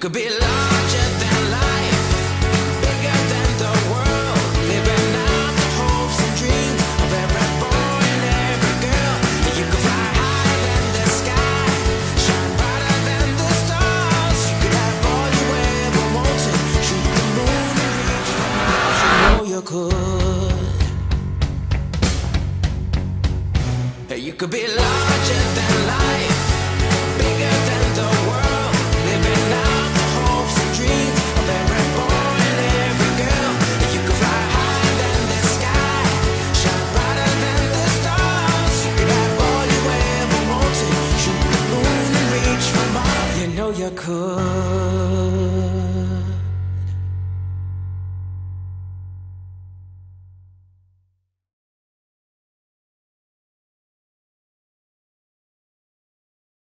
could be larger than life, bigger than the world, living out the hopes and dreams of every boy and every girl. You could fly higher than the sky, shine brighter than the stars. You could have all you ever wanted, shoot the moon and reach the Mars. You know you could. You could be larger than life, good.